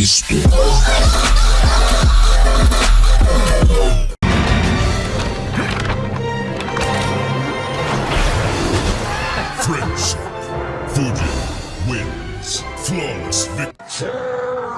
Cristo. Friendship. Voodoo wins. Flawless victory.